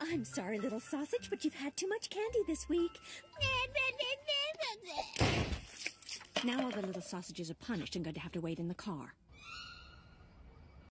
I'm sorry, little sausage, but you've had too much candy this week. Now all the little sausages are punished and going to have to wait in the car.